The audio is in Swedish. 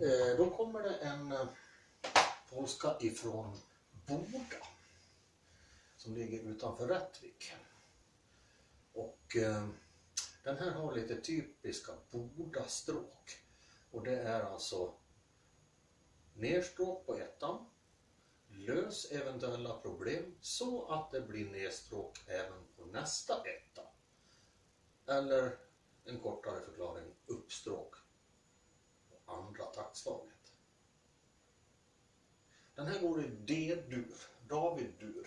Eh, då kommer det en eh, polska ifrån Boda som ligger utanför Rättvik. Och eh, den här har lite typiska Boda-stråk. Och det är alltså nerstråk på ettan, lös eventuella problem så att det blir nedstråk även på nästa etta. Eller en kortare förklaring, uppstråk andra taktslaget. Den här går i D-dur, David-dur.